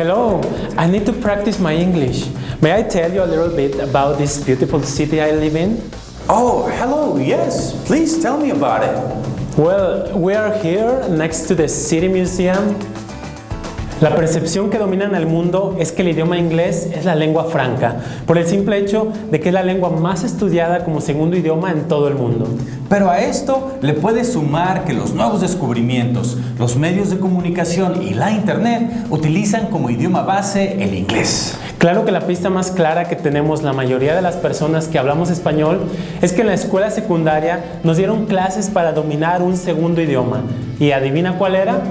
Hello, I need to practice my English. May I tell you a little bit about this beautiful city I live in? Oh, hello, yes. Please tell me about it. Well, we are here next to the City Museum. La percepción que domina en el mundo es que el idioma inglés es la lengua franca, por el simple hecho de que es la lengua más estudiada como segundo idioma en todo el mundo. Pero a esto le puedes sumar que los nuevos descubrimientos, los medios de comunicación y la internet utilizan como idioma base el inglés. Claro que la pista más clara que tenemos la mayoría de las personas que hablamos español es que en la escuela secundaria nos dieron clases para dominar un segundo idioma. ¿Y adivina cuál era?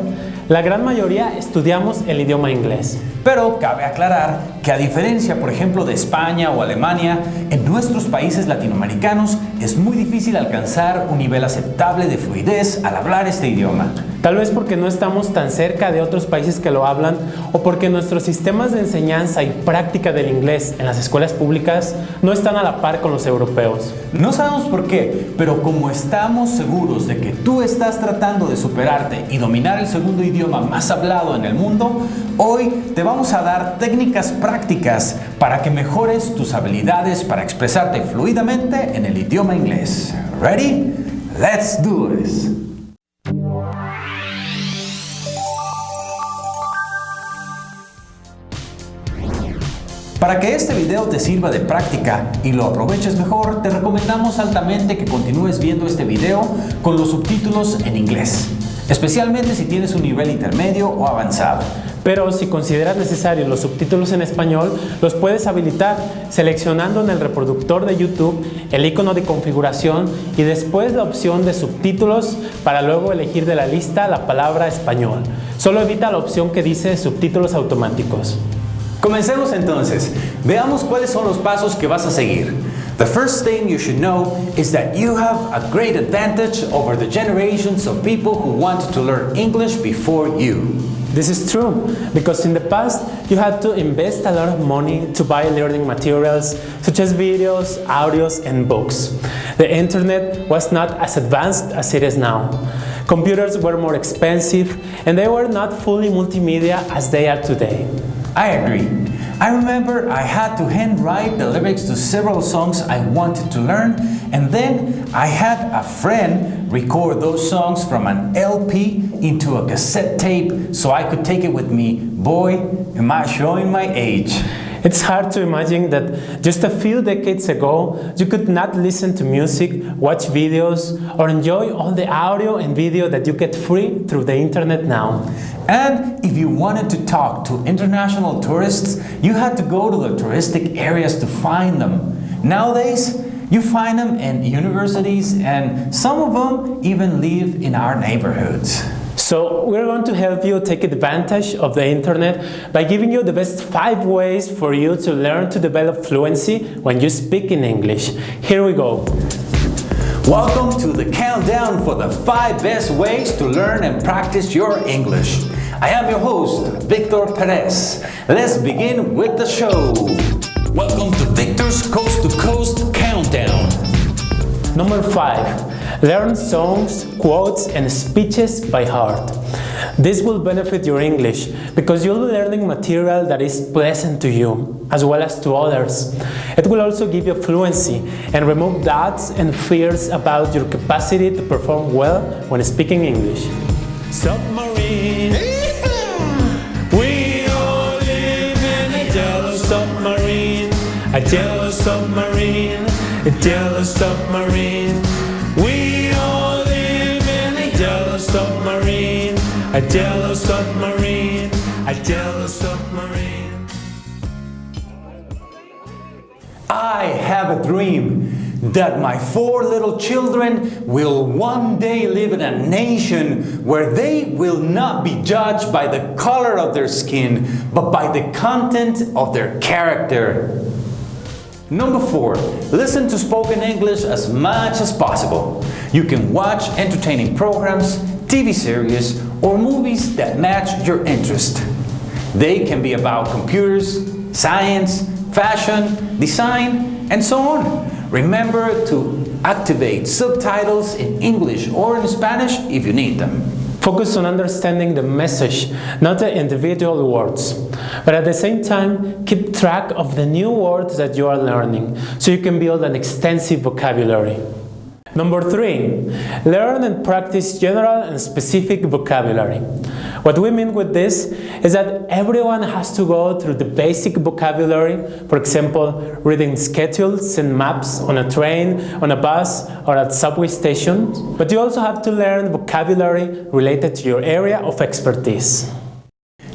La gran mayoría estudiamos el idioma inglés. Pero cabe aclarar que a diferencia, por ejemplo, de España o Alemania, en nuestros países latinoamericanos es muy difícil alcanzar un nivel aceptable de fluidez al hablar este idioma. Tal vez porque no estamos tan cerca de otros países que lo hablan o porque nuestros sistemas de enseñanza y práctica del inglés en las escuelas públicas no están a la par con los europeos. No sabemos por qué, pero como estamos seguros de que tú estás tratando de superarte y dominar el segundo idioma más hablado en el mundo, hoy te vamos a dar técnicas prácticas para que mejores tus habilidades para expresarte fluidamente en el idioma inglés. Ready? Let's do this! Para que este video te sirva de práctica y lo aproveches mejor, te recomendamos altamente que continúes viendo este video con los subtítulos en inglés, especialmente si tienes un nivel intermedio o avanzado. Pero si consideras necesarios los subtítulos en español, los puedes habilitar seleccionando en el reproductor de YouTube el icono de configuración y después la opción de subtítulos para luego elegir de la lista la palabra español. Solo evita la opción que dice subtítulos automáticos. Comencemos entonces. Veamos cuáles son los pasos que vas a seguir. The first thing you should know is that you have a great advantage over the generations of people who wanted to learn English before you. This is true, because in the past you had to invest a lot of money to buy learning materials such as videos, audios and books. The internet was not as advanced as it is now. Computers were more expensive and they were not fully multimedia as they are today. I agree. I remember I had to handwrite the lyrics to several songs I wanted to learn and then I had a friend record those songs from an LP into a cassette tape so I could take it with me. Boy, am I showing my age. It's hard to imagine that just a few decades ago, you could not listen to music, watch videos, or enjoy all the audio and video that you get free through the internet now. And if you wanted to talk to international tourists, you had to go to the touristic areas to find them. Nowadays, you find them in universities and some of them even live in our neighborhoods. So we're going to help you take advantage of the internet by giving you the best five ways for you to learn to develop fluency when you speak in English. Here we go. Welcome to the countdown for the five best ways to learn and practice your English. I am your host, Victor Perez. Let's begin with the show. Welcome to Victor's Coast to Coast Countdown. Number 5. Learn songs, quotes and speeches by heart. This will benefit your English because you'll be learning material that is pleasant to you as well as to others. It will also give you fluency and remove doubts and fears about your capacity to perform well when speaking English. Submarine. We all live in a yellow submarine. A yellow submarine. A yellow submarine. Submarine. A yellow submarine. A yellow submarine. I have a dream that my four little children will one day live in a nation where they will not be judged by the color of their skin, but by the content of their character. Number four, listen to spoken English as much as possible. You can watch entertaining programs, TV series, or movies that match your interest. They can be about computers, science, fashion, design, and so on. Remember to activate subtitles in English or in Spanish if you need them. Focus on understanding the message, not the individual words. But at the same time, keep track of the new words that you are learning so you can build an extensive vocabulary. Number three, learn and practice general and specific vocabulary. What we mean with this is that everyone has to go through the basic vocabulary, for example, reading schedules and maps on a train, on a bus, or at subway stations, but you also have to learn vocabulary related to your area of expertise.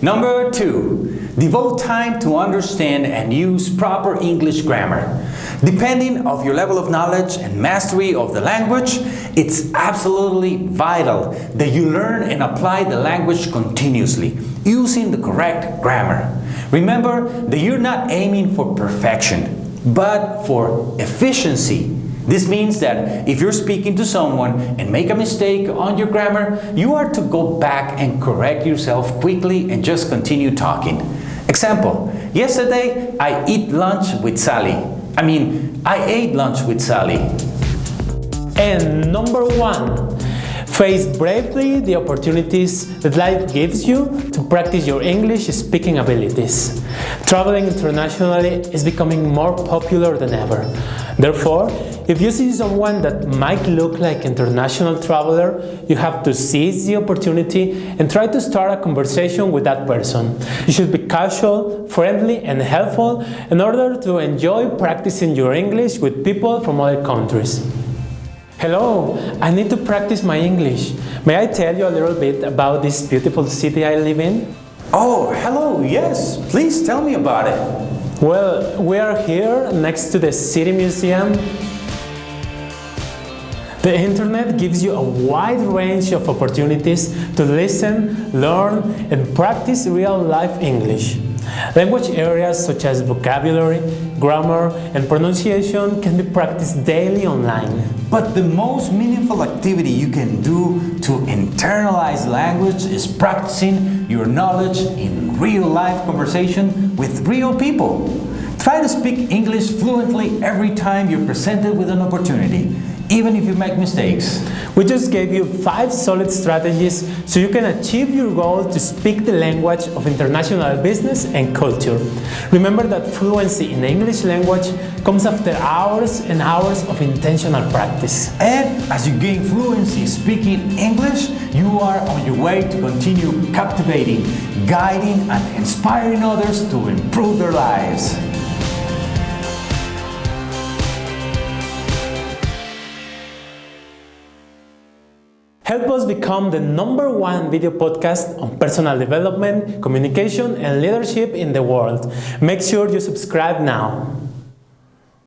Number two, devote time to understand and use proper English grammar. Depending of your level of knowledge and mastery of the language, it's absolutely vital that you learn and apply the language continuously, using the correct grammar. Remember that you're not aiming for perfection, but for efficiency this means that if you're speaking to someone and make a mistake on your grammar, you are to go back and correct yourself quickly and just continue talking. Example, yesterday I eat lunch with Sally. I mean, I ate lunch with Sally. And number one, face bravely the opportunities that life gives you to practice your English speaking abilities. Traveling internationally is becoming more popular than ever. Therefore, if you see someone that might look like an international traveler, you have to seize the opportunity and try to start a conversation with that person. You should be casual, friendly and helpful in order to enjoy practicing your English with people from other countries. Hello, I need to practice my English. May I tell you a little bit about this beautiful city I live in? Oh, hello, yes, please tell me about it. Well, we are here next to the City Museum the internet gives you a wide range of opportunities to listen, learn, and practice real-life English. Language areas such as vocabulary, grammar, and pronunciation can be practiced daily online. But the most meaningful activity you can do to internalize language is practicing your knowledge in real-life conversation with real people. Try to speak English fluently every time you're presented with an opportunity even if you make mistakes. We just gave you five solid strategies so you can achieve your goal to speak the language of international business and culture. Remember that fluency in the English language comes after hours and hours of intentional practice. And as you gain fluency speaking English, you are on your way to continue captivating, guiding and inspiring others to improve their lives. Help us become the number one video podcast on personal development, communication, and leadership in the world. Make sure you subscribe now.